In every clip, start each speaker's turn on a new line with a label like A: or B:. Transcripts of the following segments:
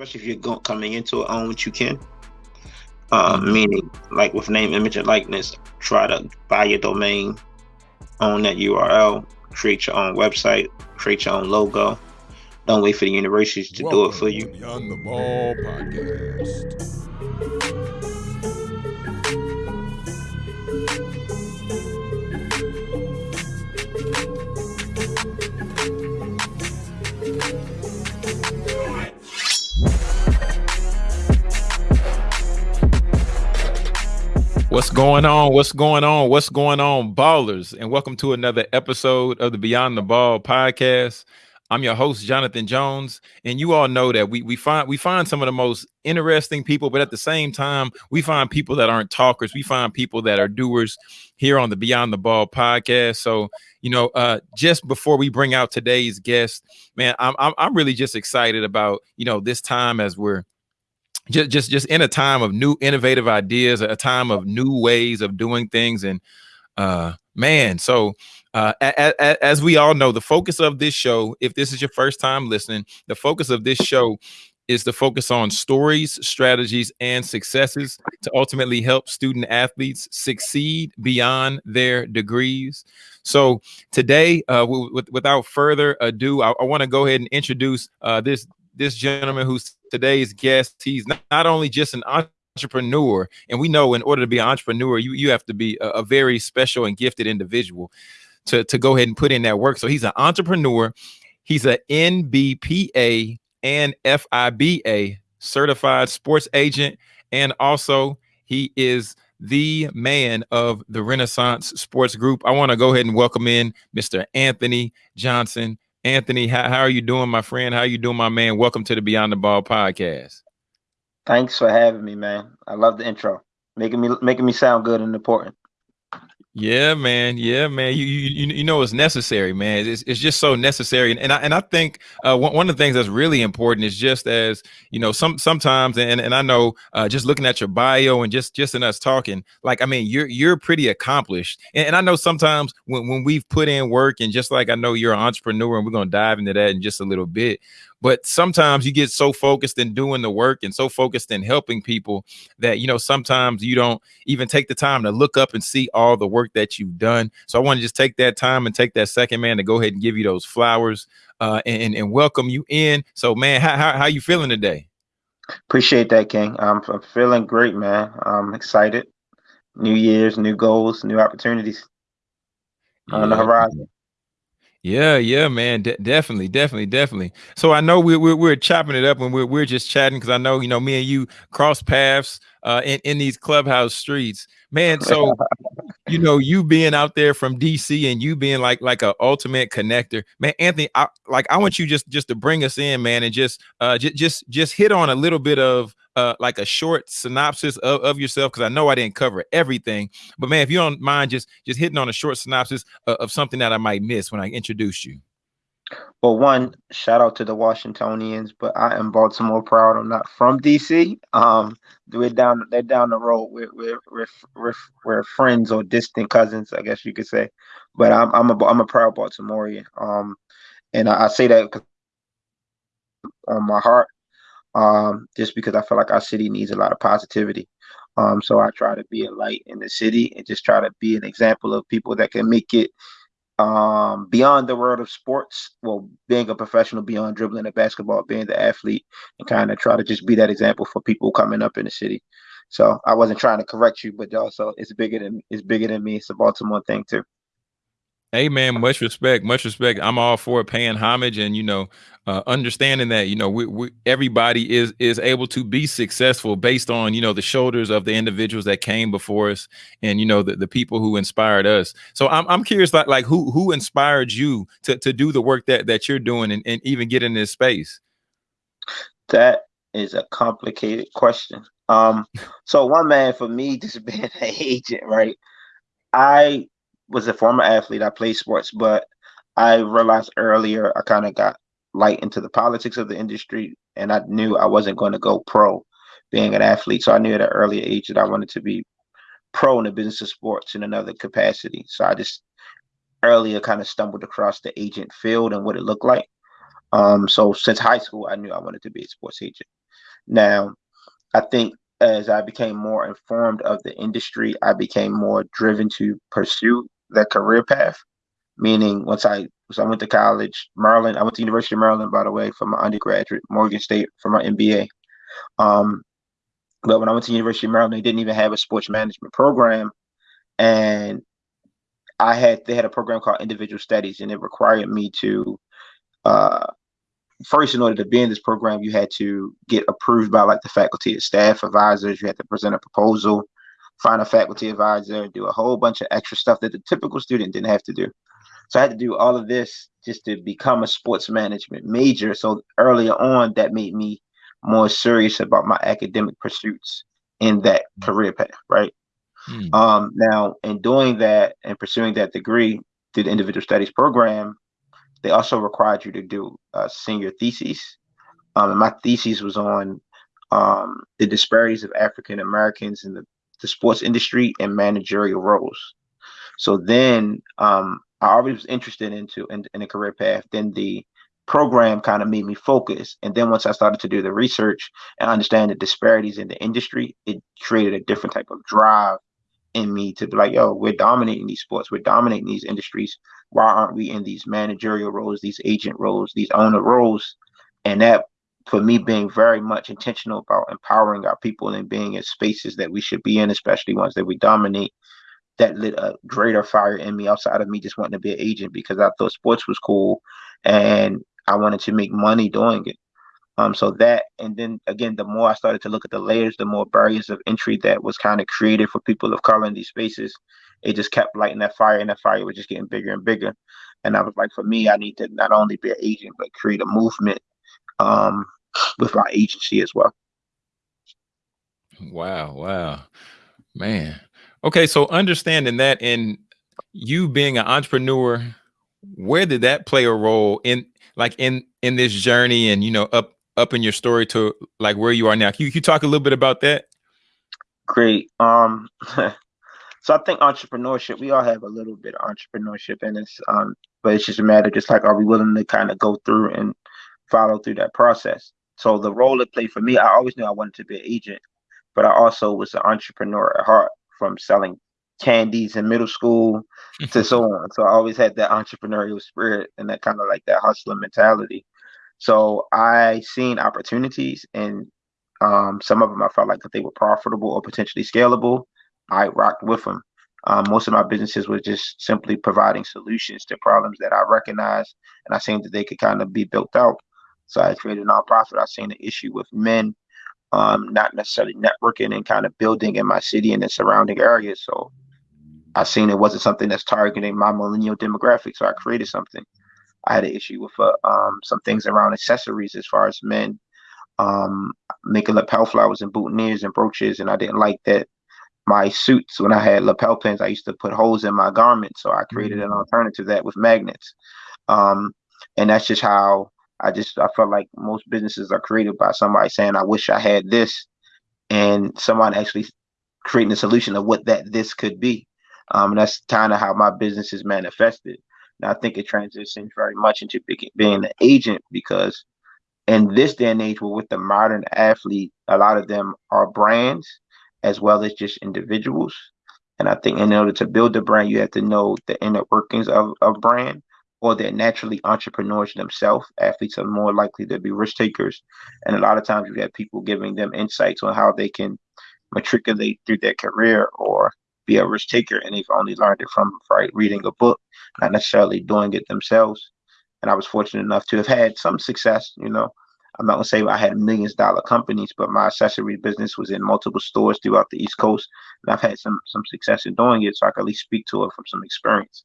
A: especially if you're going, coming into it, own what you can. Um, meaning, like with name, image, and likeness, try to buy your domain, own that URL, create your own website, create your own logo. Don't wait for the universities to Welcome do it for you. Beyond the Ball podcast.
B: What's going on? What's going on? What's going on, ballers? And welcome to another episode of the Beyond the Ball podcast. I'm your host, Jonathan Jones, and you all know that we we find we find some of the most interesting people, but at the same time, we find people that aren't talkers. We find people that are doers here on the Beyond the Ball podcast. So, you know, uh, just before we bring out today's guest, man, I'm I'm, I'm really just excited about you know this time as we're just just just in a time of new innovative ideas a time of new ways of doing things and uh man so uh a, a, as we all know the focus of this show if this is your first time listening the focus of this show is to focus on stories strategies and successes to ultimately help student athletes succeed beyond their degrees. So today uh without further ado i, I want to go ahead and introduce uh this this gentleman who's today's guest. He's not, not only just an entrepreneur, and we know in order to be an entrepreneur, you, you have to be a, a very special and gifted individual to, to go ahead and put in that work. So he's an entrepreneur. He's an NBPA and FIBA certified sports agent. And also he is the man of the Renaissance Sports Group. I want to go ahead and welcome in Mr. Anthony Johnson. Anthony, how, how are you doing, my friend? How you doing, my man? Welcome to the Beyond the Ball podcast.
A: Thanks for having me, man. I love the intro. Making me making me sound good and important.
B: Yeah, man. Yeah, man. You you you know it's necessary, man. It's, it's just so necessary, and and I, and I think uh, one, one of the things that's really important is just as you know some sometimes, and and I know uh, just looking at your bio and just just in us talking, like I mean you're you're pretty accomplished, and, and I know sometimes when when we've put in work, and just like I know you're an entrepreneur, and we're gonna dive into that in just a little bit, but sometimes you get so focused in doing the work and so focused in helping people that you know sometimes you don't even take the time to look up and see all the work that you've done. So i want to just take that time and take that second man to go ahead and give you those flowers uh, and, and welcome you in. So man how, how, how you feeling today?
A: Appreciate that king. I'm, I'm feeling great man. I'm excited. New years new goals new opportunities on the horizon
B: yeah, yeah, man, De- definitely, definitely, definitely. So I know we're we're, we're chopping it up and we're we're just chatting because I know you know me and you cross paths uh, in in these clubhouse streets, man. So you know you being out there from DC and you being like like a ultimate connector, man. Anthony, I, like I want you just just to bring us in, man, and just uh just just just hit on a little bit of like a short synopsis of, of yourself? Because I know I didn't cover everything, but man, if you don't mind just just hitting on a short synopsis of, of something that I might miss when I introduce you.
A: Well, one shout out to the Washingtonians, but I am Baltimore proud. I'm not from DC. Um, we're down, they're down the road. We're we're we're we're, we're friends or distant cousins, I guess you could say. But I'm I'm a I'm a proud Baltimorean. Um, and I, I say that on my heart um, just because I feel like our city needs a lot of positivity. Um, so I try to be a light in the city and just try to be an example of people that can make it um, beyond the world of sports. Well, being a professional, beyond dribbling a basketball, being the athlete, and kind of try to just be that example for people coming up in the city. So I wasn't trying to correct you, but also it's bigger than it's bigger than me. It's a Baltimore thing too.
B: Hey man, much respect, much respect. I'm all for paying homage and you know, uh, understanding that you know we, we, everybody is is able to be successful based on you know the shoulders of the individuals that came before us and you know the, the people who inspired us. So I'm I'm curious like like who who inspired you to to do the work that that you're doing and, and even get in this space.
A: That is a complicated question. Um, so one man for me just being an agent, right? I was a former athlete. I played sports, but I realized earlier I kind of got light into the politics of the industry, and I knew I wasn't going to go pro being an athlete. So I knew at an early age that I wanted to be pro in the business of sports in another capacity. So I just earlier kind of stumbled across the agent field and what it looked like. Um, so since high school, I knew I wanted to be a sports agent. Now, I think as I became more informed of the industry, I became more driven to pursue that career path. Meaning, once I so I went to college, Maryland. I went to University of Maryland, by the way, for my undergraduate, Morgan State for my MBA. Um, but when I went to University of Maryland, they didn't even have a sports management program, and I had they had a program called Individual Studies, and it required me to uh, first, in order to be in this program, you had to get approved by like the faculty and staff advisors. You had to present a proposal, find a faculty advisor, do a whole bunch of extra stuff that the typical student didn't have to do. So I had to do all of this just to become a sports management major. So earlier on, that made me more serious about my academic pursuits in that career path, right? Hmm. Um, now, in doing that and pursuing that degree through the individual studies program, they also required you to do a senior thesis. Um, and my thesis was on um, the disparities of African Americans in the, the sports industry and managerial roles. So then um, I already was interested into in, in a career path. Then the program kind of made me focus. And then once I started to do the research and understand the disparities in the industry, it created a different type of drive in me to be like, yo, we're dominating these sports, we're dominating these industries. Why aren't we in these managerial roles, these agent roles, these owner roles? And that, for me, being very much intentional about empowering our people and being in spaces that we should be in, especially ones that we dominate, that lit a greater fire in me outside of me just wanting to be an agent because I thought sports was cool and I wanted to make money doing it. Um, so that, and then again, the more I started to look at the layers, the more barriers of entry that was kind of created for people of color in these spaces. It just kept lighting that fire, and that fire was just getting bigger and bigger. And I was like, for me, I need to not only be an agent, but create a movement um, with my agency as well.
B: Wow, wow, man. Okay, so understanding that, and you being an entrepreneur, where did that play a role in, like in in this journey, and you know, up up in your story to like where you are now. Can you, can you talk a little bit about that?
A: Great. Um, so I think entrepreneurship, we all have a little bit of entrepreneurship in us, um, but it's just a matter, just like, are we willing to kind of go through and follow through that process? So the role it played for me, I always knew I wanted to be an agent, but I also was an entrepreneur at heart from selling candies in middle school to so on. So I always had that entrepreneurial spirit and that kind of like that hustler mentality. So I seen opportunities and um, some of them I felt like that they were profitable or potentially scalable. I rocked with them. Um, most of my businesses were just simply providing solutions to problems that I recognized, and I seen that they could kind of be built out. So I created a nonprofit. I seen the issue with men um, not necessarily networking and kind of building in my city and the surrounding areas. So I seen it wasn't something that's targeting my millennial demographic. So I created something. I had an issue with uh, um, some things around accessories as far as men um, making lapel flowers and boutonnieres and brooches, and I didn't like that. My suits, when I had lapel pins, I used to put holes in my garments, so I created an mm-hmm. alternative to that with magnets. Um, and that's just how I just I felt like most businesses are created by somebody saying, "I wish I had this," and someone actually creating a solution of what that this could be. Um, and that's kind of how my business is manifested. And I think it transitions very much into being an agent because in this day and age, with the modern athlete, a lot of them are brands as well as just individuals. And I think in order to build a brand, you have to know the inner workings of a brand, or they're naturally entrepreneurs themselves. Athletes are more likely to be risk takers. And a lot of times you have people giving them insights on how they can matriculate through their career or be a risk taker. And they've only learned it from right, reading a book not necessarily doing it themselves. And I was fortunate enough to have had some success. You know, I'm not gonna say I had millions dollar companies, but my accessory business was in multiple stores throughout the East Coast, and I've had some some success in doing it. So I can at least speak to it from some experience.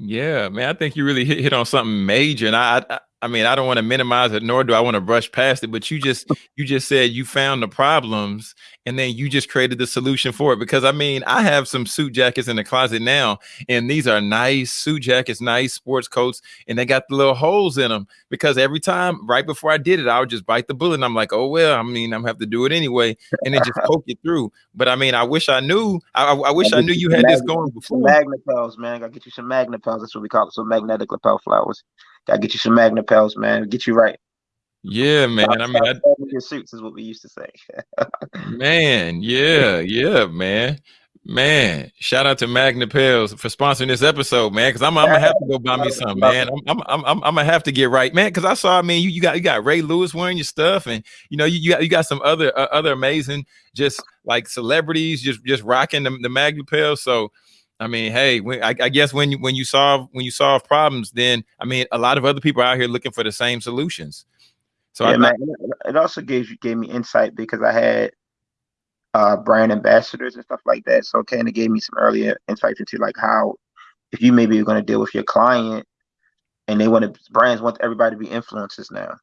B: Yeah, man, I think you really hit, hit on something major, and I, I I mean, I don't want to minimize it, nor do I want to brush past it. But you just you just said you found the problems, and then you just created the solution for it. Because I mean, I have some suit jackets in the closet now, and these are nice suit jackets, nice sports coats, and they got the little holes in them. Because every time, right before I did it, I would just bite the bullet, and I'm like, oh well, I mean, I'm gonna have to do it anyway, and then just poke it through. But I mean, I wish I knew. I, I wish I knew you had this going before.
A: Magnet man. I gotta get you some magnet That's what we call it. So magnetic lapel flowers Gotta get you some MagnaPels, man. Get you right.
B: Yeah, man. I mean, I,
A: your suits is what we used to say.
B: man, yeah, yeah, man. Man, shout out to MagnaPels for sponsoring this episode, man. Because I'm, I'm, gonna have to go buy me some, man. I'm, I'm, I'm, I'm, gonna have to get right, man. Because I saw, I mean, you, you got you got Ray Lewis wearing your stuff, and you know, you, you got you got some other uh, other amazing, just like celebrities, just just rocking the, the MagnaPels. So, I mean, hey, when, I, I, guess when you when you solve when you solve problems, then I mean, a lot of other people are out here looking for the same solutions.
A: So yeah, I, man, it also gave gave me insight because I had uh, brand ambassadors and stuff like that. So kind of gave me some earlier insights into like how if you maybe are going to deal with your client and they want to brands want everybody to be influencers now.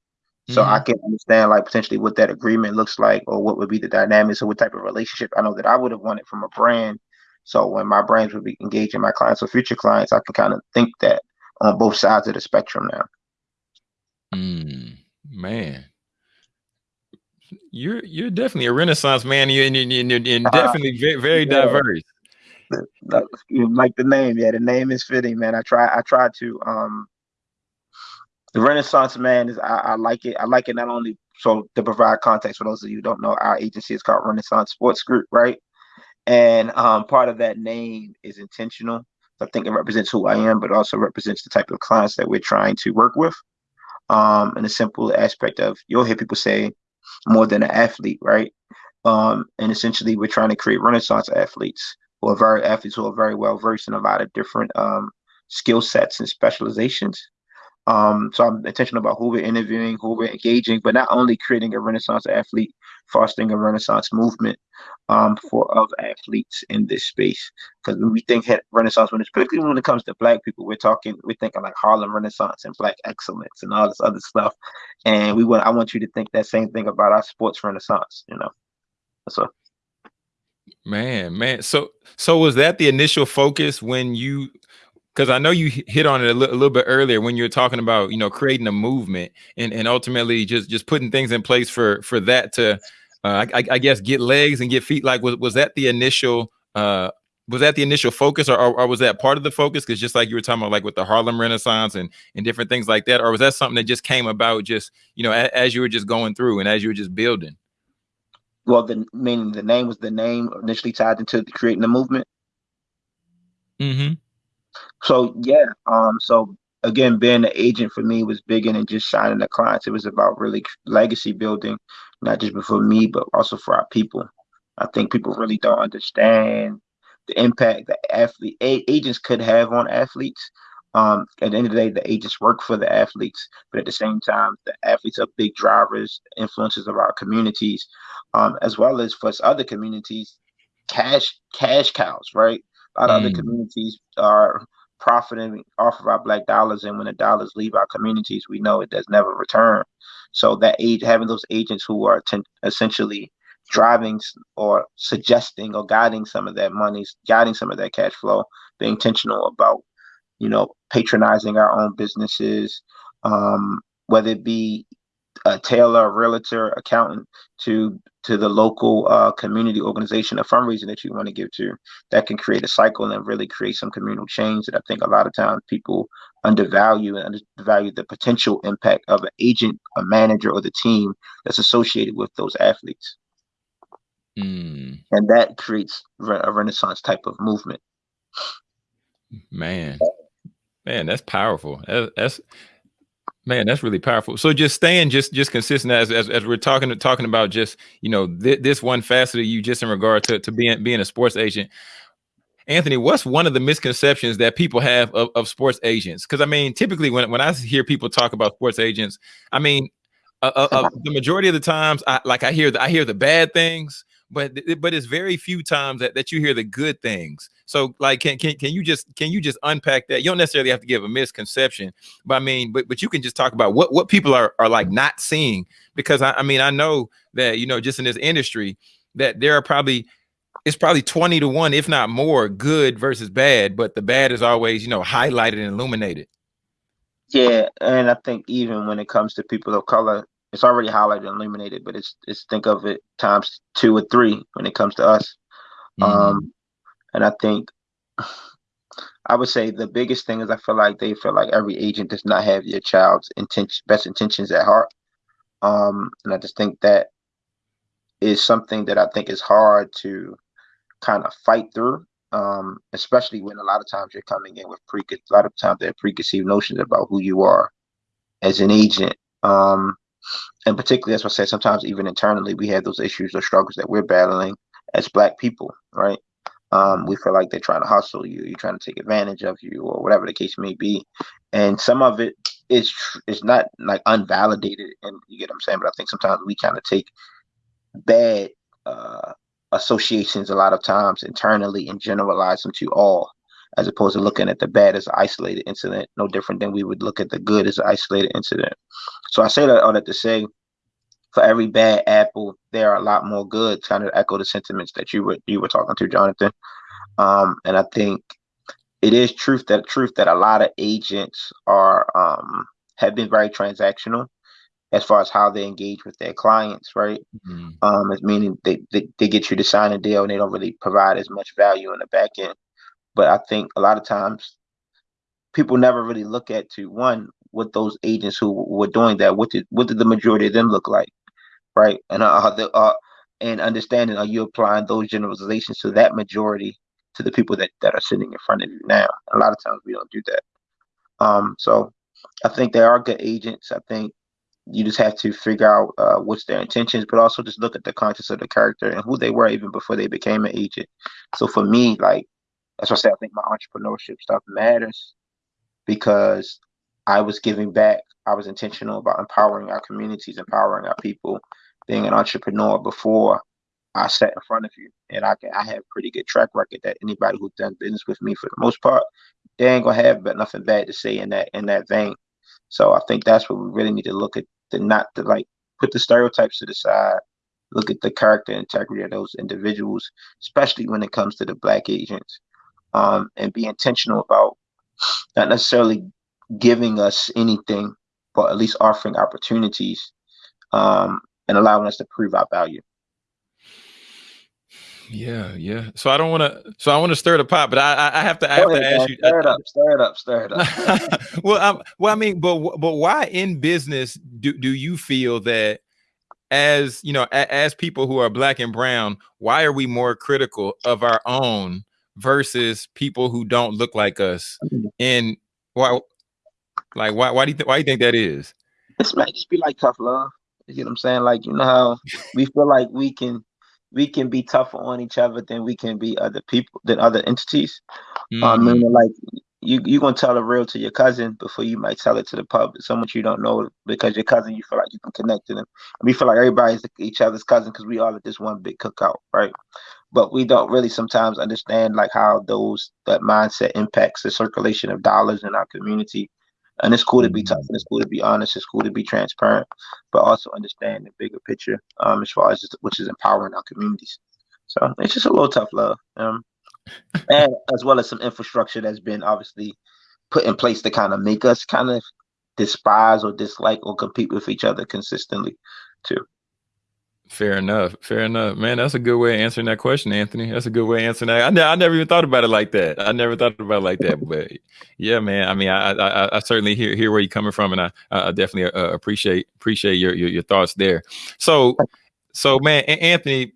A: So mm-hmm. I can understand like potentially what that agreement looks like or what would be the dynamics or what type of relationship I know that I would have wanted from a brand. So when my brands would be engaging my clients or future clients, I can kind of think that on both sides of the spectrum now.
B: Mm, man, you're you're definitely a renaissance man. You're, and uh-huh. definitely very, very yeah. diverse.
A: Like the name, yeah, the name is fitting, man. I try, I try to. Um, the Renaissance man is, I, I like it. I like it not only so to provide context for those of you who don't know, our agency is called Renaissance Sports Group, right? And um, part of that name is intentional. I think it represents who I am, but also represents the type of clients that we're trying to work with. Um, and a simple aspect of you'll hear people say, more than an athlete, right? Um, and essentially, we're trying to create Renaissance athletes who are very athletes who are very well versed in a lot of different um, skill sets and specializations. Um, so I'm intentional about who we're interviewing, who we're engaging, but not only creating a Renaissance athlete, fostering a Renaissance movement um, for of athletes in this space. Because when we think Renaissance, when it's particularly when it comes to Black people, we're talking, we're thinking like Harlem Renaissance and Black excellence and all this other stuff. And we want, I want you to think that same thing about our sports Renaissance. You know, so.
B: Man, man. So, so was that the initial focus when you because I know you hit on it a, li- a, little bit earlier when you were talking about you know creating a movement and and ultimately just just putting things in place for for that to uh, I, I, guess get legs and get feet. Like was was that the initial uh, was that the initial focus or, or, or was that part of the focus? Because just like you were talking about, like with the Harlem Renaissance and and different things like that, or was that something that just came about just you know a, as you were just going through and as you were just building?
A: Well, the meaning the name was the name initially tied into creating the movement.
B: Mm-hmm.
A: So yeah, um, so again, being an agent for me was bigger than just signing the clients. It was about really legacy building, not just for me, but also for our people. I think people really don't understand the impact that athlete agents could have on athletes. Um, at the end of the day, the agents work for the athletes, but at the same time, the athletes are big drivers, influences of our communities, um, as well as for other communities, cash cash cows, right? A lot of mm. other communities are profiting off of our black dollars and when the dollars leave our communities we know it does never return so that age having those agents who are essentially driving or suggesting or guiding some of that money guiding some of that cash flow being intentional about you know patronizing our own businesses um, whether it be a tailor, a realtor, accountant to to the local uh, community organization, a fundraiser that you want to give to, that can create a cycle and really create some communal change that I think a lot of times people undervalue and undervalue the potential impact of an agent, a manager, or the team that's associated with those athletes.
B: Mm.
A: And that creates a renaissance type of movement.
B: Man, man, that's powerful. That's Man, that's really powerful. So just staying just just consistent as as, as we're talking talking about just you know th- this one facet of you just in regard to to being being a sports agent. Anthony, what's one of the misconceptions that people have of, of sports agents? Because I mean, typically when when I hear people talk about sports agents, I mean, uh, uh, uh, the majority of the times, I like I hear the, I hear the bad things, but but it's very few times that, that you hear the good things. So like can, can can you just can you just unpack that? You don't necessarily have to give a misconception, but I mean, but but you can just talk about what what people are are like not seeing because I, I mean I know that you know just in this industry that there are probably it's probably 20 to 1 if not more good versus bad but the bad is always you know highlighted and illuminated
A: yeah and i think even when it comes to people of color it's already highlighted and illuminated, but it's it's think of it times two or three when it comes to us. Mm-hmm. Um, and I think I would say the biggest thing is I feel like they feel like every agent does not have your child's intention, best intentions at heart. Um, and I just think that is something that I think is hard to kind of fight through. Um, especially when a lot of times you're coming in with pre a lot of times they have preconceived notions about who you are as an agent. Um, and particularly as I said, sometimes even internally we have those issues or struggles that we're battling as black people, right? Um, we feel like they're trying to hustle you, you're trying to take advantage of you, or whatever the case may be. And some of it is is not like unvalidated, and you get what I'm saying. But I think sometimes we kind of take bad uh, associations a lot of times internally and generalize them to all, as opposed to looking at the bad as an isolated incident, no different than we would look at the good as an isolated incident. So I say that all that to say for every bad apple, there are a lot more good. Kind of echo the sentiments that you were you were talking to, Jonathan. Um, and I think it is truth that truth that a lot of agents are um, have been very transactional as far as how they engage with their clients, right? Mm-hmm. Um, it's meaning they, they they get you to sign a deal and they don't really provide as much value in the back end. But I think a lot of times people never really look at to one what those agents who were doing that what did what did the majority of them look like right? And uh, the, uh, and understanding are you applying those generalizations to that majority to the people that, that are sitting in front of you now? A lot of times we don't do that. Um, so I think they are good agents. I think you just have to figure out uh, what's their intentions, but also just look at the conscience of the character and who they were even before they became an agent. So for me, like that's why I say I think my entrepreneurship stuff matters because I was giving back. I was intentional about empowering our communities, empowering our people, being an entrepreneur before I sat in front of you. And I can I have pretty good track record that anybody who's done business with me for the most part, they ain't gonna have but nothing bad to say in that in that vein. So I think that's what we really need to look at the not to like put the stereotypes to the side, look at the character integrity of those individuals, especially when it comes to the black agents. Um, and be intentional about not necessarily giving us anything, but at least offering opportunities um, and allowing us to prove our value.
B: Yeah, yeah. So I don't want to. So I want to stir the pot, but I, I have to. I have ahead, to ask man. you.
A: Stir it up. Stir it up. Stir it up.
B: well, um, well, I mean, but but why in business do do you feel that as you know, a, as people who are black and brown, why are we more critical of our own versus people who don't look like us? And why, like, why why do you th- why do you think that is?
A: This might just be like tough love. You know what I'm saying? Like, you know how we feel like we can we can be tougher on each other than we can be other people than other entities. Um, mm-hmm. Um, like you you gonna tell a real to your cousin before you might tell it to the public, someone you don't know because your cousin you feel like you can connect to them. And we feel like everybody's each other's cousin because we all at this one big cookout, right? But we don't really sometimes understand like how those that mindset impacts the circulation of dollars in our community and it's cool to be tough and it's cool to be honest. It's cool to be transparent, but also understand the bigger picture um, as far as which is empowering our communities. So it's just a little tough love. Um, and as well as some infrastructure that's been obviously put in place to kind of make us kind of despise or dislike or compete with each other consistently too.
B: Fair enough. Fair enough, man. That's a good way of answering that question, Anthony. That's a good way of answering that. I, ne- I never even thought about it like that. I never thought about it like that. But yeah, man. I mean, I I, I certainly hear hear where you're coming from, and I I definitely uh, appreciate appreciate your, your, your thoughts there. So so man, Anthony,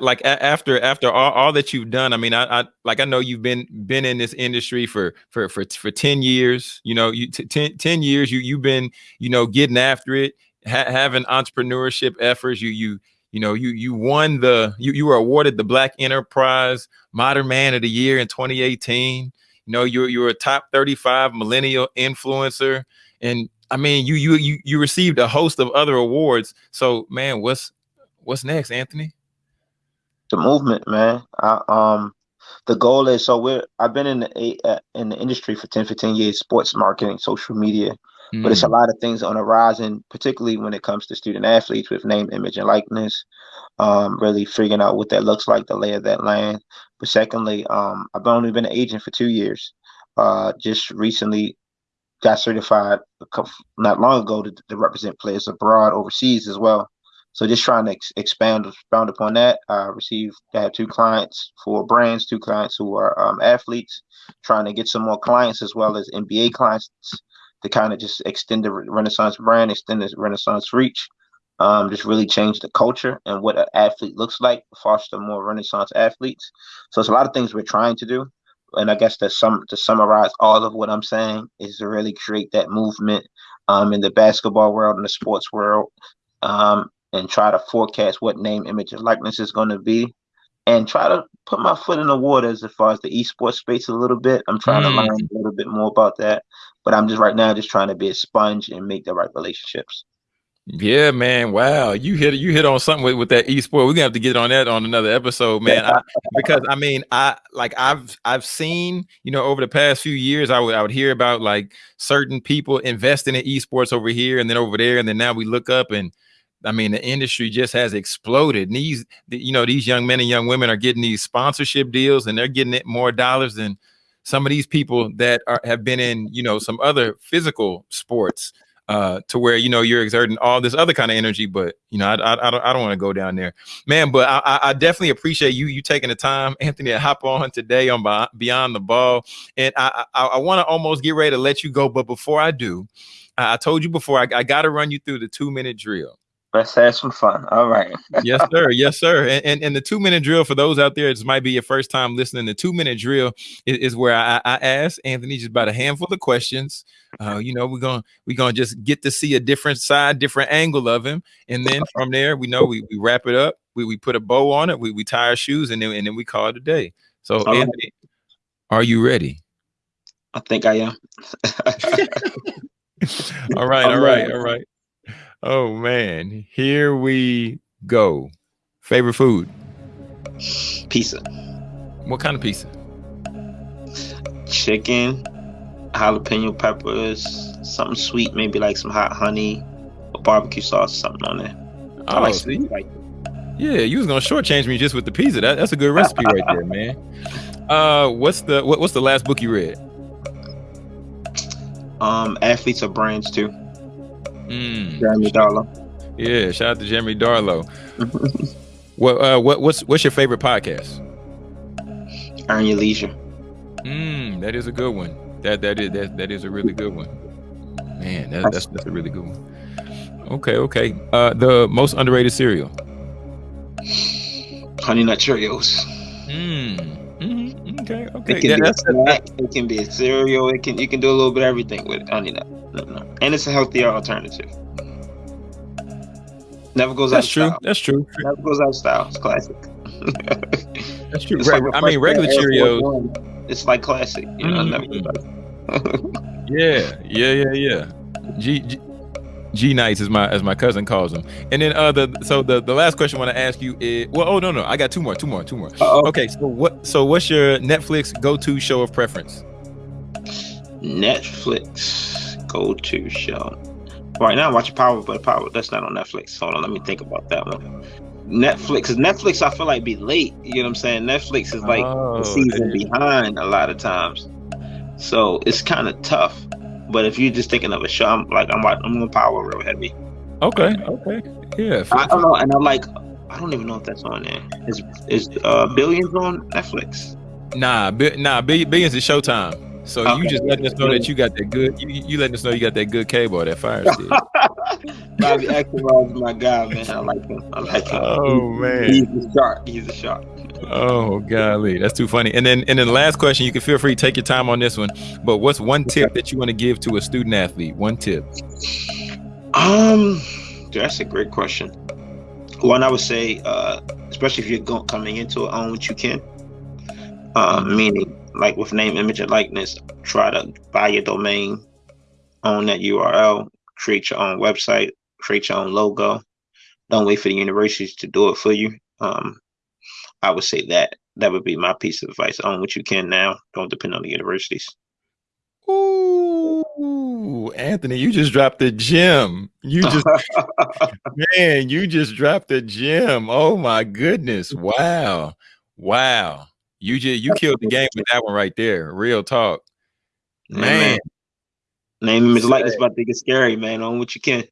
B: like after after all, all that you've done, I mean, I, I like I know you've been been in this industry for for for for ten years. You know, you t- 10, 10 years. You you've been you know getting after it, ha- having entrepreneurship efforts. You you you know, you you won the you you were awarded the Black Enterprise Modern Man of the Year in 2018. You know, you're you're a top 35 millennial influencer, and I mean, you you you you received a host of other awards. So, man, what's what's next, Anthony?
A: The movement, man. I, um, the goal is so we're I've been in the uh, in the industry for 10, 15 years, sports marketing, social media, Mm. But it's a mm. lot of things on the horizon, particularly when it comes to student athletes with name, image, and likeness. Um, really figuring out what that looks like, the lay of that land. But secondly, um, I've only been an agent for two years. Uh, just recently got certified couple, not long ago to, to, represent players abroad overseas as well. So just trying to ex- expand expand upon that. I received I have two clients for brands, two clients who are um, athletes, trying to get some more clients as well as NBA clients to kind of just extend the Renaissance brand, extend the Renaissance reach, um, just really change the culture and what an athlete looks like, foster more Renaissance athletes. So it's a lot of things we're trying to do. And I guess that some to summarize all of what I'm saying is to really create that movement um, in the basketball world and the sports world, um, and try to forecast what name, image, and likeness is going to be, and try to put my foot in the water as far as the esports space a little bit. I'm trying mm. to learn a little bit more about that, but I'm just right now just trying to be a sponge and make the right relationships.
B: Yeah, man. Wow, you hit you hit on something with, with that esport. We're gonna have to get on that on another episode, man. I, because I mean, I like I've I've seen you know over the past few years, I would I would hear about like certain people investing in esports over here and then over there, and then now we look up and I mean, the industry just has exploded. And these, you know, these young men and young women are getting these sponsorship deals, and they're getting it more dollars than some of these people that are have been in, you know, some other physical sports uh, to where you know you're exerting all this other kind of energy. But you know, I I, I don't, I don't want to go down there, man. But I, I definitely appreciate you you taking the time, Anthony, to hop on today on Beyond the Ball, and I I, I want to almost get ready to let you go, but before I do, I told you before I, I got to run you through the two minute drill.
A: Let's have some fun. All right.
B: yes, sir. Yes, sir. And, and, and the two minute drill for those out there, it might be your first time listening. The two minute drill is, is where I, I, ask Anthony just about a handful of questions. Uh, you know, we're gonna we're gonna just get to see a different side, different angle of him, and then from there, we know we, we wrap it up. We, we put a bow on it. We we tie our shoes, and then and then we call it a day. So, all Anthony, right. are you ready?
A: I think I am.
B: all right, all right, all right. Oh man, here we go. Favorite food?
A: Pizza.
B: What kind of pizza?
A: Chicken, jalapeno peppers, something sweet, maybe like some hot honey, or barbecue sauce, something on there.
B: I oh, like sweet. Like yeah, you was gonna shortchange me just with the pizza. That, that's a good recipe right there, man. Uh, what's the what, what's the last book you read?
A: Um, athletes are brands too. Mm. Jeremy Darlow.
B: Yeah, shout out to Jeremy Darlow. what uh, what what's what's your favorite podcast?
A: Earn Your Leisure.
B: Mm, that is a good one. That that is that that is a really good one. Man, that, that's that's a really good one. Okay, okay. Uh, the most underrated cereal.
A: Honey Nut Cheerios.
B: Mm. Mm-hmm. Okay, okay.
A: It can yeah, be a snack. It can be a cereal. It can you can do a little bit of everything with. Honey Nut and it's a healthier alternative. Never goes
B: That's
A: out.
B: true.
A: Style.
B: That's true.
A: Never goes out of style. It's classic.
B: That's true. Right. Like I mean, regular Cheerios.
A: It's like classic. You know,
B: mm-hmm. yeah, yeah, yeah, yeah. G, G G nights as my as my cousin calls them. And then uh the so the the last question I want to ask you is well oh no no I got two more two more two more. Uh-oh. Okay so what so what's your Netflix go to show of preference?
A: Netflix go to show. Right now, I'm watching Power, but Power that's not on Netflix. Hold on, let me think about that one. Netflix, Netflix, I feel like be late. You know what I'm saying? Netflix is like oh, a season dude. behind a lot of times, so it's kind of tough. But if you're just thinking of a show, I'm like I'm I'm on Power real heavy.
B: Okay, okay, yeah.
A: I don't know, and I'm like, I don't even know if that's on there. Is is uh, Billions on Netflix?
B: Nah, bi- nah, Billions is Showtime. So okay. you just letting us know that you got that good. You, you letting us know you got that good cable or that fire stick.
A: Bobby Axelrod is my guy, man. I like him. I like him. Oh
B: he, man,
A: he's a shark. He's a shark.
B: Oh golly, that's too funny. And then and then the last question, you can feel free to take your time on this one. But what's one tip that you want to give to a student athlete? One tip.
A: Um, that's a great question. One I would say, uh, especially if you're going, coming into it, own what you can. Um, meaning like with name, image, and likeness, try to buy your domain, own that URL, create your own website, create your own logo. Don't wait for the universities to do it for you. Um, I would say that that would be my piece of advice. Own what you can now. Don't depend on the universities.
B: Ooh, Anthony, you just dropped the gem. You just, man, you just dropped the gem. Oh my goodness! Wow, wow. You just you killed the game with that one right there. Real talk, man.
A: man. Name image like this about to get scary, man. On what you can.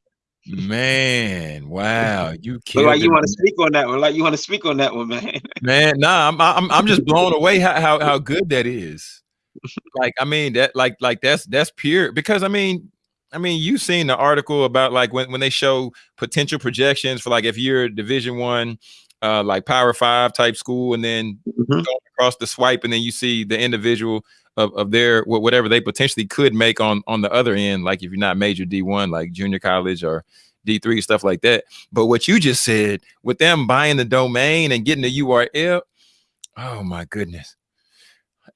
B: Man, wow, you killed
A: like you want to speak on that one. Like you want to speak on that one, man.
B: man. Nah, I'm I'm I'm just blown away how how, how good that is. Like, I mean, that like like that's that's pure because I mean, I mean, you've seen the article about like when, when they show potential projections for like if you're division one, uh, like power five type school, and then
A: Mhm.
B: across the swipe, and then you see the individual of, of their whatever they potentially could make on on the other end, like if you're not major D1, like junior college or D3, stuff like that. But what you just said with them buying the domain and getting the URL, oh my goodness.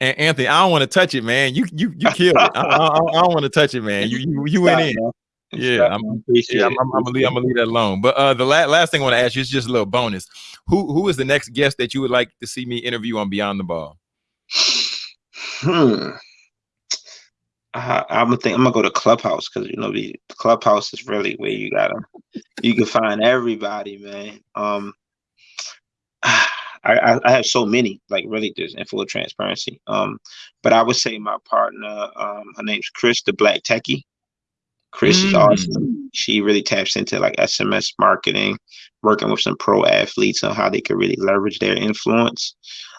B: And Anthony, I don't want to touch it, man. You you you killed it. I, I, I don't want to touch it, man. You you, you went in.
A: Man.
B: Yeah, I'm,
A: man.
B: Yeah, I'm. I'm, I'm gonna leave, I'm gonna leave that alone. But uh, the la- last thing I want to ask you is just a little bonus. Who who is the next guest that you would like to see me interview on Beyond the Ball?
A: Hmm. I, I'm gonna think I'm gonna go to Clubhouse because you know the the Clubhouse is really where you gotta you can find everybody, man. Um, I, I I have so many, like really, just in full transparency. Um, but I would say my partner, um, her name's Chris, the Black Techie. Chris is
B: Mm.
A: awesome. She really taps into like SMS marketing, working with some pro athletes on how they could really leverage their influence.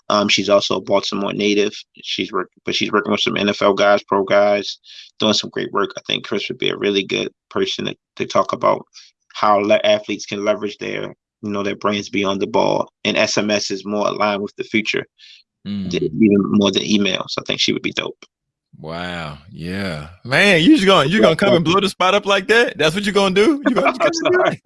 A: Um, she's also a Baltimore native. She's work, but she's working with some NFL guys, pro guys, doing some great work. I think Chris would be a really good person to, to talk about how le- athletes can leverage their, you know, their brains beyond the ball. And SMS is more aligned with the future,
B: Mm.
A: even more than emails. I think she would be dope.
B: Wow, yeah, man, you just going you gonna come and blow the spot up like that? That's what you're gonna do? You gonna, you
A: I'm
B: gonna
A: sorry.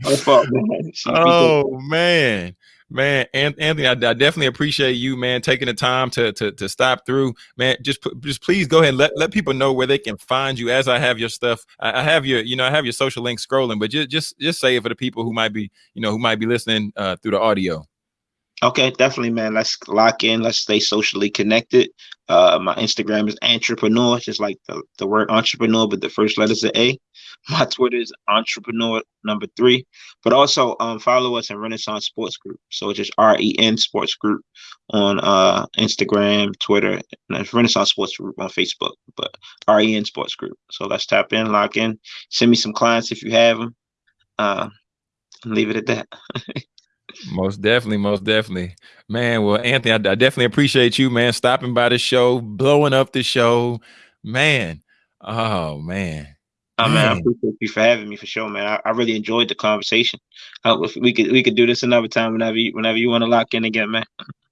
A: My fault, man. She'd be dope.
B: Oh man, man, An- Anthony, I, I definitely appreciate you, man, taking the time to to to stop through, man. Just just please go ahead and let let people know where they can find you. As I have your stuff, I, I have your you know I have your social link scrolling, but just just just say it for the people who might be you know who might be listening uh, through the audio.
A: Okay, definitely, man. Let's lock in. Let's stay socially connected. Uh, my Instagram is entrepreneur, just like the, the word entrepreneur, but the first letters are A. My Twitter is entrepreneur number three. But also um, follow us in Renaissance Sports Group. So it's just R E N Sports Group on uh, Instagram, Twitter, and Renaissance Sports Group on Facebook. But R E N Sports Group. So let's tap in, lock in. Send me some clients if you have them. Uh, leave it at that.
B: Most definitely, most definitely, man. Well, Anthony, I, I definitely appreciate you, man, stopping by the show, blowing up the show, man. Oh man,
A: Oh, man, I appreciate you for having me for sure, man. I, I really enjoyed the conversation. Uh, if we could we could do this another time whenever you whenever you want to lock in again, man.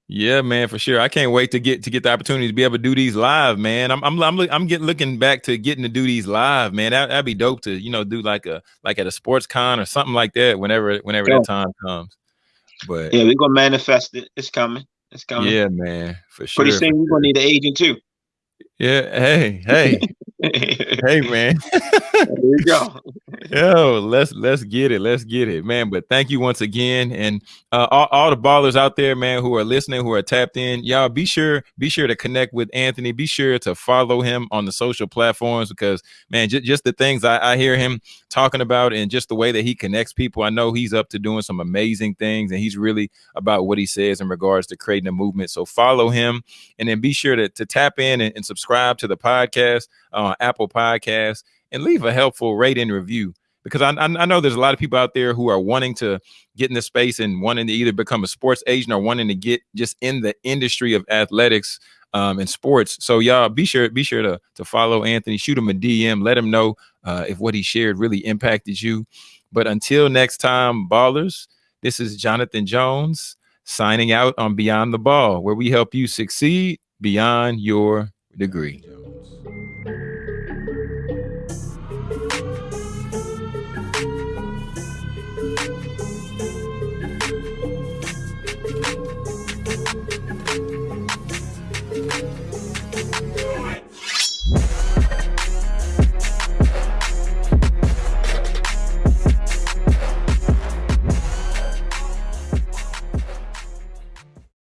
B: Yeah, man, for sure. I can't wait to get to get the opportunity to be able to do these live, man. I'm I'm I'm, look- I'm getting looking back to getting to do these live, man. That that'd be dope to you know do like a like at a sports con or something like that whenever whenever
A: Yeah.
B: that time comes. But
A: Yeah, we're gonna manifest it. It's coming. It's coming.
B: yeah, man, for sure.
A: Pretty soon we're gonna need an agent too.
B: Yeah, hey, hey, hey, man.
A: you go.
B: Yo, let's let's get it, let's get it, man. But thank you once again, and uh, all, all the ballers out there, man, who are listening, who are tapped in, y'all be sure be sure to connect with Anthony. Be sure to follow him on the social platforms because, man, just just the things I, I hear him talking about and just the way that he connects people, I know he's up to doing some amazing things, and he's really about what he says in regards to creating a movement. So follow him, and then be sure to to tap in and, and subscribe to the podcast on Apple Podcasts and leave a helpful rating and review because I, I I know there's a lot of people out there who are wanting to get in the space and wanting to either become a sports agent or wanting to get just in the industry of athletics um, and sports. So y'all be sure be sure to to follow Anthony, shoot him a DM, let him know uh, if what he shared really impacted you. But until next time, ballers, this is Jonathan Jones signing out on Beyond the Ball, where we help you succeed beyond your degree.